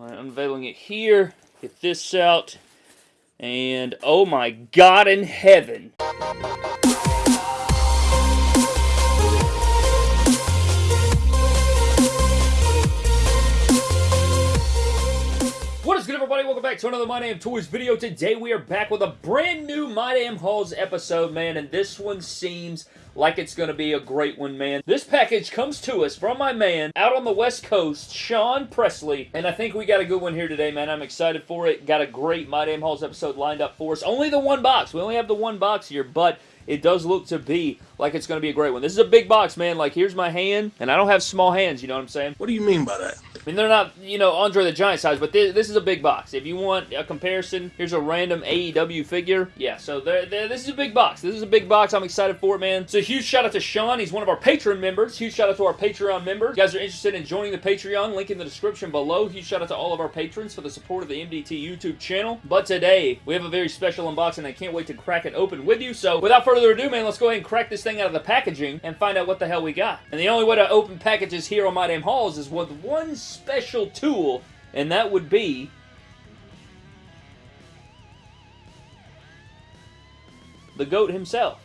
I'm unveiling it here. Get this out. And oh my God in heaven. Everybody? Welcome back to another My Damn Toys video. Today we are back with a brand new My Damn Hauls episode, man, and this one seems like it's going to be a great one, man. This package comes to us from my man out on the West Coast, Sean Presley, and I think we got a good one here today, man. I'm excited for it. Got a great My Damn Hauls episode lined up for us. Only the one box. We only have the one box here, but it does look to be like it's going to be a great one. This is a big box, man. Like, here's my hand, and I don't have small hands, you know what I'm saying? What do you mean by that? I mean, they're not, you know, Andre the Giant size, but this, this is a big box. If you want a comparison, here's a random AEW figure. Yeah, so they're, they're, this is a big box. This is a big box. I'm excited for it, man. So huge shout out to Sean. He's one of our Patreon members. Huge shout out to our Patreon members. If you guys are interested in joining the Patreon, link in the description below. Huge shout out to all of our patrons for the support of the MDT YouTube channel. But today, we have a very special unboxing. I can't wait to crack it open with you. So without further ado, man, let's go ahead and crack this thing out of the packaging and find out what the hell we got. And the only way to open packages here on My Damn Hauls is with one special tool and that would be the GOAT himself.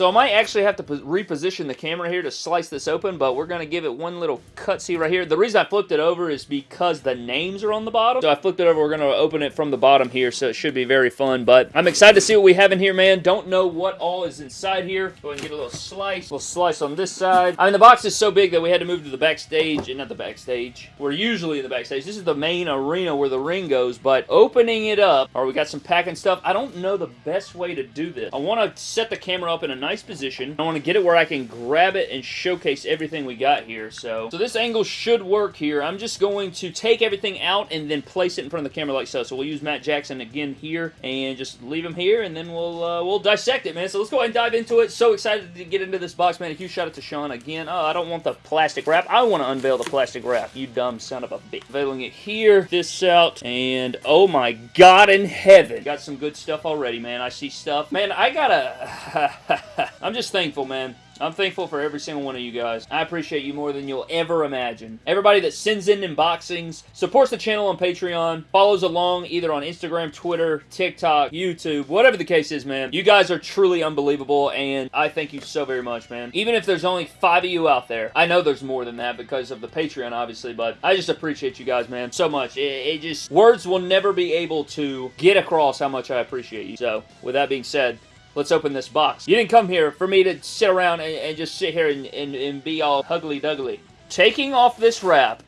So I might actually have to reposition the camera here to slice this open, but we're going to give it one little cutsy right here. The reason I flipped it over is because the names are on the bottom. So I flipped it over. We're going to open it from the bottom here, so it should be very fun. But I'm excited to see what we have in here, man. Don't know what all is inside here. Go ahead and get a little slice. A little slice on this side. I mean, the box is so big that we had to move to the backstage. And not the backstage. We're usually in the backstage. This is the main arena where the ring goes, but opening it up, or we got some packing stuff. I don't know the best way to do this. I want to set the camera up in a nice nice position. I want to get it where I can grab it and showcase everything we got here. So, so this angle should work here. I'm just going to take everything out and then place it in front of the camera like so. So we'll use Matt Jackson again here and just leave him here and then we'll uh, we'll dissect it, man. So let's go ahead and dive into it. So excited to get into this box, man. A huge shout out to Sean again. Oh, I don't want the plastic wrap. I want to unveil the plastic wrap. You dumb son of a bitch. Unveiling it here, this out, and oh my god in heaven. Got some good stuff already, man. I see stuff. Man, I gotta... I'm just thankful, man. I'm thankful for every single one of you guys. I appreciate you more than you'll ever imagine. Everybody that sends in unboxings, supports the channel on Patreon, follows along either on Instagram, Twitter, TikTok, YouTube, whatever the case is, man. You guys are truly unbelievable, and I thank you so very much, man. Even if there's only five of you out there, I know there's more than that because of the Patreon, obviously, but I just appreciate you guys, man, so much. It, it just, words will never be able to get across how much I appreciate you. So, with that being said, let's open this box. You didn't come here for me to sit around and, and just sit here and, and, and be all huggly-duggly. Taking off this wrap,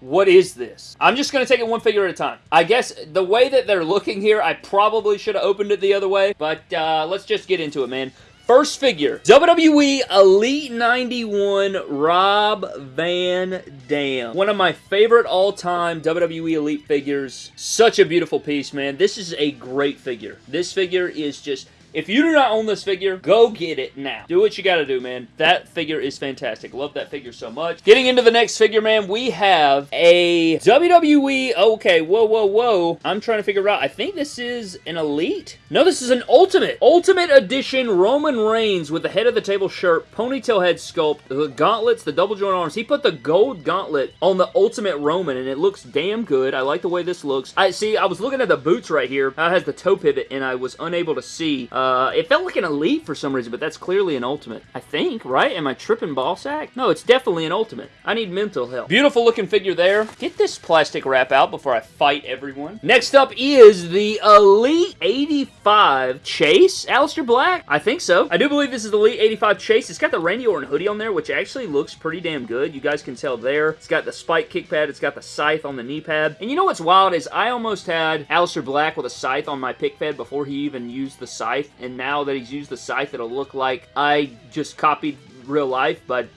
What is this? I'm just going to take it one figure at a time. I guess the way that they're looking here, I probably should have opened it the other way, but uh, let's just get into it, man. First figure, WWE Elite 91 Rob Van Dam. One of my favorite all-time WWE Elite figures. Such a beautiful piece, man. This is a great figure. This figure is just if you do not own this figure, go get it now. Do what you gotta do, man. That figure is fantastic. Love that figure so much. Getting into the next figure, man, we have a WWE... Okay, whoa, whoa, whoa. I'm trying to figure out. I think this is an Elite? No, this is an Ultimate. Ultimate Edition Roman Reigns with the head of the table shirt, ponytail head sculpt, the gauntlets, the double joint arms. He put the gold gauntlet on the Ultimate Roman, and it looks damn good. I like the way this looks. I See, I was looking at the boots right here. It has the toe pivot, and I was unable to see... Uh, uh, it felt like an Elite for some reason, but that's clearly an Ultimate. I think, right? Am I tripping ball sack? No, it's definitely an Ultimate. I need mental help. Beautiful looking figure there. Get this plastic wrap out before I fight everyone. Next up is the Elite 85 Chase. Aleister Black? I think so. I do believe this is the Elite 85 Chase. It's got the Randy Orton hoodie on there, which actually looks pretty damn good. You guys can tell there. It's got the spike kick pad. It's got the scythe on the knee pad. And you know what's wild is I almost had Aleister Black with a scythe on my pick pad before he even used the scythe and now that he's used the scythe, it'll look like I just copied real life, but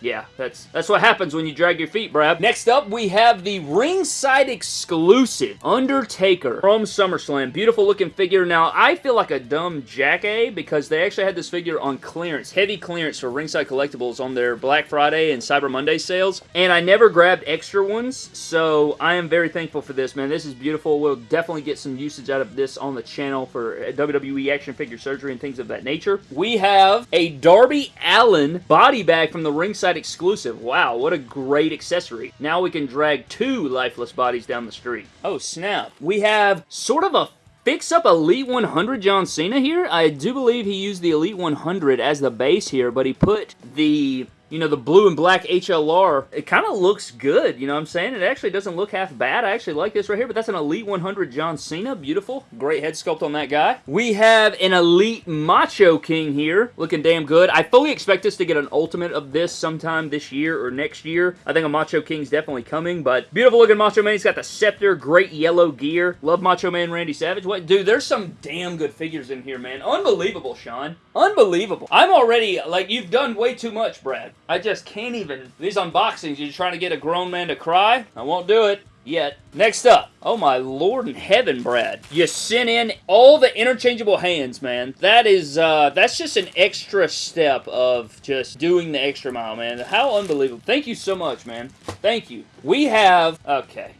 Yeah, that's that's what happens when you drag your feet, Brad. Next up, we have the ringside exclusive Undertaker from SummerSlam. Beautiful looking figure. Now, I feel like a dumb jackass because they actually had this figure on clearance, heavy clearance for Ringside Collectibles on their Black Friday and Cyber Monday sales, and I never grabbed extra ones, so I am very thankful for this, man. This is beautiful. We'll definitely get some usage out of this on the channel for uh, WWE action figure surgery and things of that nature. We have a Darby Allin body bag from the Ringside exclusive. Wow, what a great accessory. Now we can drag two lifeless bodies down the street. Oh, snap. We have sort of a Fix up Elite 100 John Cena here. I do believe he used the Elite 100 as the base here, but he put the you know, the blue and black HLR, it kind of looks good, you know what I'm saying? It actually doesn't look half bad. I actually like this right here, but that's an Elite 100 John Cena. Beautiful. Great head sculpt on that guy. We have an Elite Macho King here, looking damn good. I fully expect us to get an Ultimate of this sometime this year or next year. I think a Macho King's definitely coming, but beautiful looking Macho Man. He's got the scepter, great yellow gear. Love Macho Man Randy Savage. What, Dude, there's some damn good figures in here, man. Unbelievable, Sean. Unbelievable. I'm already, like, you've done way too much, Brad. I just can't even. These unboxings, you're trying to get a grown man to cry? I won't do it yet. Next up, oh my lord in heaven, Brad. You sent in all the interchangeable hands, man. That is, uh, that's just an extra step of just doing the extra mile, man. How unbelievable. Thank you so much, man. Thank you. We have, okay.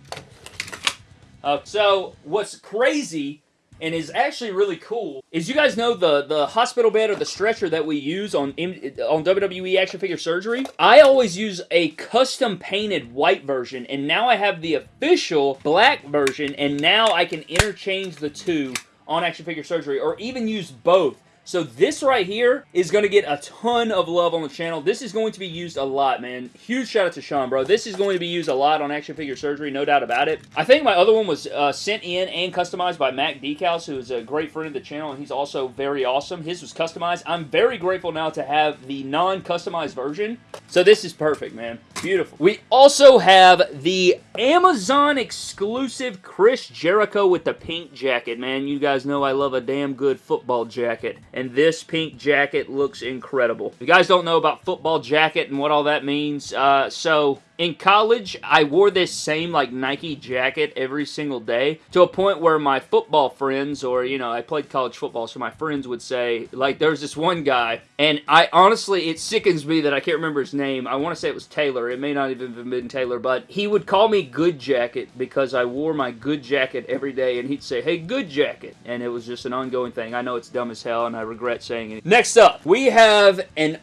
Uh, so, what's crazy and is actually really cool is you guys know the the hospital bed or the stretcher that we use on on WWE action figure surgery? I always use a custom painted white version and now I have the official black version and now I can interchange the two on action figure surgery or even use both so this right here is going to get a ton of love on the channel. This is going to be used a lot, man. Huge shout out to Sean, bro. This is going to be used a lot on action figure surgery, no doubt about it. I think my other one was uh, sent in and customized by Mac Decals, who is a great friend of the channel, and he's also very awesome. His was customized. I'm very grateful now to have the non-customized version. So this is perfect, man. Beautiful. We also have the Amazon exclusive Chris Jericho with the pink jacket, man. You guys know I love a damn good football jacket and this pink jacket looks incredible. If you guys don't know about football jacket and what all that means, uh, so in college, I wore this same like Nike jacket every single day to a point where my football friends, or you know, I played college football, so my friends would say, like, there's this one guy, and I honestly, it sickens me that I can't remember his name. I want to say it was Taylor. It may not even have been Taylor, but he would call me Good Jacket because I wore my Good Jacket every day, and he'd say, hey, Good Jacket, and it was just an ongoing thing. I know it's dumb as hell, and I regret saying it. Next up, we have an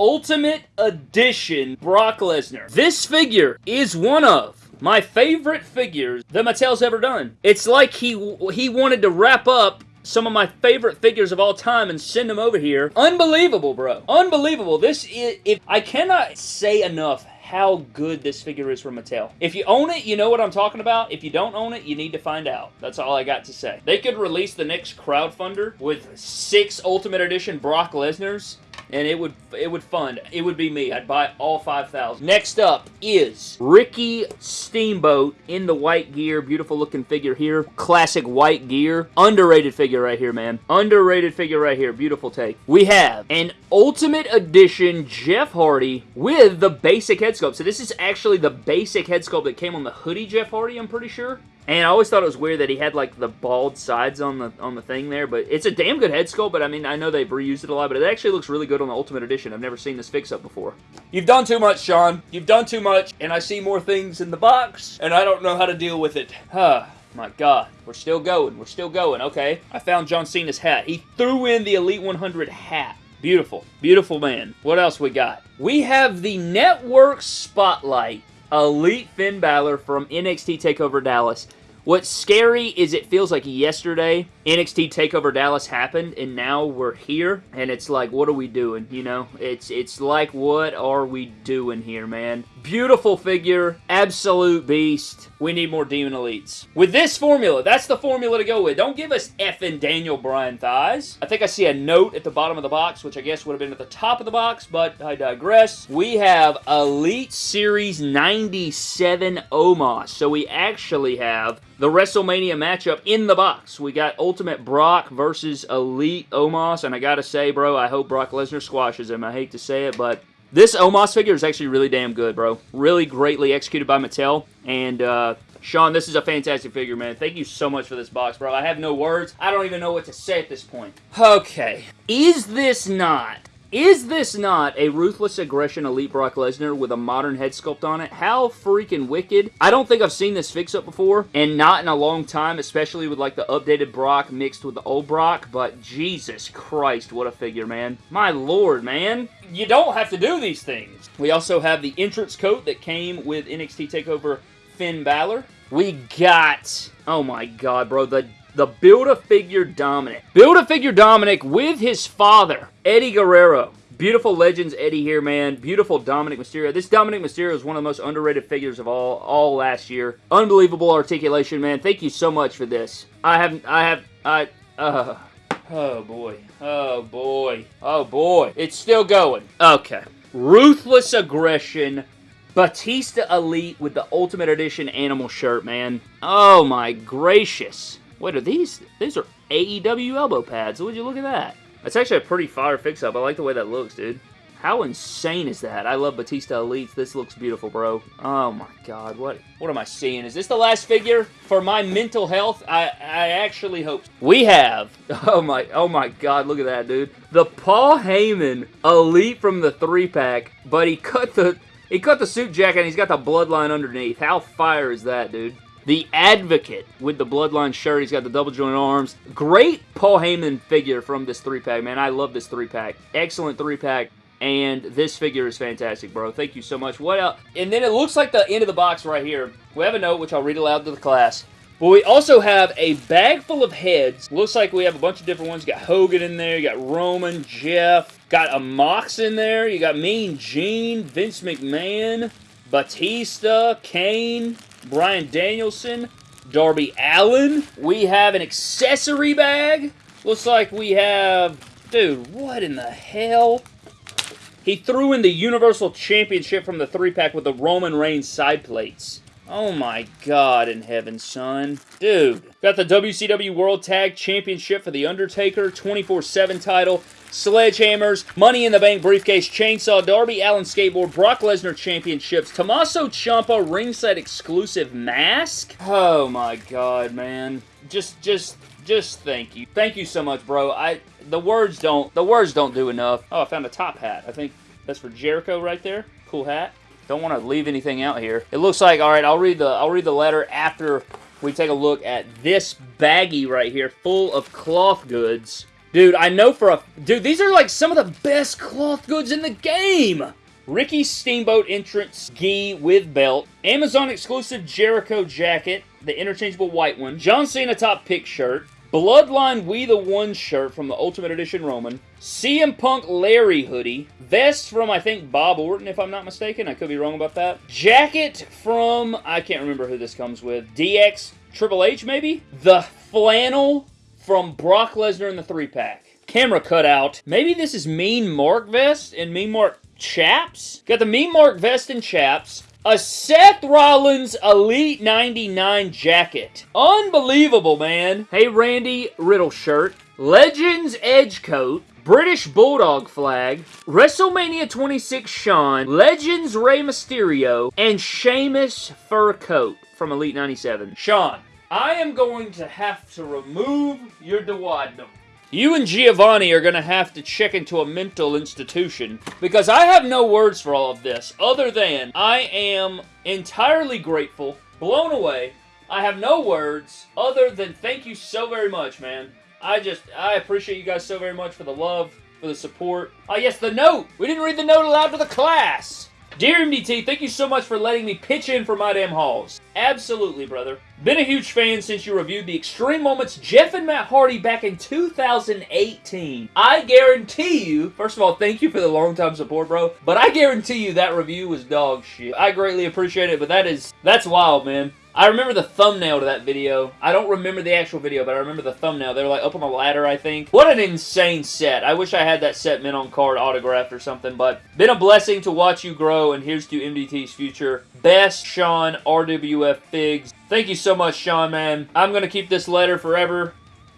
Ultimate Edition Brock Lesnar. This figure is one of my favorite figures that Mattel's ever done. It's like he he wanted to wrap up some of my favorite figures of all time and send them over here. Unbelievable, bro. Unbelievable. This is, if I cannot say enough how good this figure is from Mattel. If you own it, you know what I'm talking about. If you don't own it, you need to find out. That's all I got to say. They could release the next crowdfunder with six Ultimate Edition Brock Lesnar's and it would it would fund. It would be me. I'd buy all 5,000. Next up is Ricky Steamboat in the white gear. Beautiful looking figure here. Classic white gear. Underrated figure right here, man. Underrated figure right here. Beautiful take. We have an Ultimate Edition Jeff Hardy with the basic head sculpt. So this is actually the basic head sculpt that came on the hoodie Jeff Hardy, I'm pretty sure. And I always thought it was weird that he had like the bald sides on the on the thing there, but it's a damn good head sculpt, but I mean, I know they've reused it a lot, but it actually looks really good on the Ultimate Edition. I've never seen this fix-up before. You've done too much, Sean. You've done too much, and I see more things in the box, and I don't know how to deal with it. Huh. My God, we're still going. We're still going. Okay, I found John Cena's hat. He threw in the Elite 100 hat. Beautiful. Beautiful man. What else we got? We have the Network Spotlight Elite Finn Balor from NXT TakeOver Dallas. What's scary is it feels like yesterday NXT TakeOver Dallas happened, and now we're here, and it's like, what are we doing? You know, it's it's like, what are we doing here, man? Beautiful figure, absolute beast. We need more Demon Elites. With this formula, that's the formula to go with. Don't give us effing Daniel Bryan thighs. I think I see a note at the bottom of the box, which I guess would have been at the top of the box, but I digress. We have Elite Series 97 Omos. So we actually have the WrestleMania matchup in the box. We got Ultimate Brock versus Elite Omos, and I gotta say, bro, I hope Brock Lesnar squashes him. I hate to say it, but this Omos figure is actually really damn good, bro. Really greatly executed by Mattel, and uh, Sean, this is a fantastic figure, man. Thank you so much for this box, bro. I have no words. I don't even know what to say at this point. Okay. Is this not is this not a Ruthless Aggression Elite Brock Lesnar with a modern head sculpt on it? How freaking wicked. I don't think I've seen this fix-up before, and not in a long time, especially with like the updated Brock mixed with the old Brock, but Jesus Christ, what a figure, man. My lord, man. You don't have to do these things. We also have the entrance coat that came with NXT TakeOver Finn Balor. We got, oh my god, bro, the the Build-A-Figure Dominic. Build-A-Figure Dominic with his father, Eddie Guerrero. Beautiful Legends Eddie here, man. Beautiful Dominic Mysterio. This Dominic Mysterio is one of the most underrated figures of all all last year. Unbelievable articulation, man. Thank you so much for this. I have, I have, I, uh, oh boy, oh boy, oh boy. It's still going. Okay. Ruthless Aggression Batista Elite with the Ultimate Edition Animal shirt, man. Oh my gracious. What are these? These are AEW elbow pads. Would you look at that? That's actually a pretty fire fix-up. I like the way that looks, dude. How insane is that? I love Batista Elites. This looks beautiful, bro. Oh my god, what what am I seeing? Is this the last figure for my mental health? I I actually hope. We have, oh my, oh my god, look at that, dude. The Paul Heyman Elite from the three-pack, but he cut the, he cut the suit jacket and he's got the bloodline underneath. How fire is that, dude? The Advocate with the Bloodline shirt. He's got the double joint arms. Great Paul Heyman figure from this three-pack, man. I love this three-pack. Excellent three-pack. And this figure is fantastic, bro. Thank you so much. What else? And then it looks like the end of the box right here. We have a note, which I'll read aloud to the class. But we also have a bag full of heads. Looks like we have a bunch of different ones. You got Hogan in there. You got Roman, Jeff. Got a Mox in there. You got Mean Gene, Vince McMahon, Batista, Kane, Bryan Danielson, Darby Allin. We have an accessory bag. Looks like we have... Dude, what in the hell? He threw in the Universal Championship from the three-pack with the Roman Reigns side plates. Oh my god in heaven, son. Dude. Got the WCW World Tag Championship for The Undertaker, 24-7 title, Sledgehammers, Money in the Bank briefcase, Chainsaw, Darby Allin skateboard, Brock Lesnar championships, Tommaso Ciampa ringside exclusive mask. Oh my god, man. Just, just, just thank you. Thank you so much, bro. I, the words don't, the words don't do enough. Oh, I found a top hat. I think that's for Jericho right there. Cool hat. Don't want to leave anything out here. It looks like, all right, I'll read the, I'll read the letter after we take a look at this baggie right here full of cloth goods. Dude, I know for a... Dude, these are like some of the best cloth goods in the game! Ricky Steamboat entrance gi with belt. Amazon exclusive Jericho jacket, the interchangeable white one. John Cena top pick shirt. Bloodline We The One shirt from the Ultimate Edition Roman. CM Punk Larry hoodie. Vest from, I think, Bob Orton, if I'm not mistaken. I could be wrong about that. Jacket from, I can't remember who this comes with. DX Triple H, maybe? The flannel from Brock Lesnar in the three-pack. Camera cutout. Maybe this is Mean Mark vest and Mean Mark chaps? Got the Mean Mark vest and chaps. A Seth Rollins Elite 99 jacket. Unbelievable, man. Hey, Randy Riddle shirt. Legends Edge coat. British Bulldog flag, WrestleMania 26 Shawn, Legends Rey Mysterio, and Sheamus fur coat from Elite 97. Sean, I am going to have to remove your duodenum. You and Giovanni are going to have to check into a mental institution because I have no words for all of this other than I am entirely grateful, blown away. I have no words other than thank you so very much, man. I just, I appreciate you guys so very much for the love, for the support. Oh, yes, the note! We didn't read the note aloud to the class! Dear MDT, thank you so much for letting me pitch in for my damn hauls. Absolutely, brother. Been a huge fan since you reviewed the Extreme Moments Jeff and Matt Hardy back in 2018. I guarantee you, first of all, thank you for the long time support, bro, but I guarantee you that review was dog shit. I greatly appreciate it, but that is, that's wild, man. I remember the thumbnail to that video. I don't remember the actual video, but I remember the thumbnail. They were like up on a ladder, I think. What an insane set. I wish I had that set mint on card autographed or something, but been a blessing to watch you grow, and here's to MDT's future. Best, Sean, RWF Figs. Thank you so much, Sean, man. I'm going to keep this letter forever.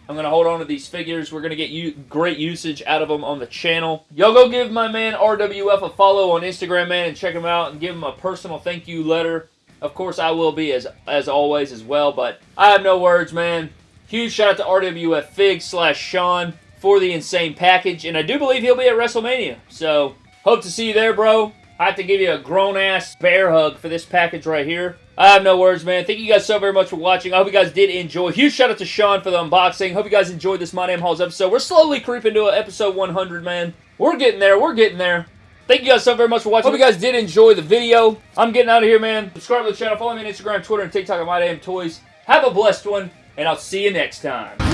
I'm going to hold on to these figures. We're going to get you great usage out of them on the channel. Y'all go give my man RWF a follow on Instagram, man, and check him out and give him a personal thank you letter. Of course, I will be as as always as well, but I have no words, man. Huge shout out to RWF Fig slash Sean for the insane package, and I do believe he'll be at WrestleMania. So, hope to see you there, bro. I have to give you a grown-ass bear hug for this package right here. I have no words, man. Thank you guys so very much for watching. I hope you guys did enjoy. Huge shout out to Sean for the unboxing. Hope you guys enjoyed this My Damn Hauls episode. We're slowly creeping to episode 100, man. We're getting there. We're getting there. Thank you guys so very much for watching. Hope you guys did enjoy the video. I'm getting out of here, man. Subscribe to the channel. Follow me on Instagram, Twitter, and TikTok at My Damn Toys. Have a blessed one, and I'll see you next time.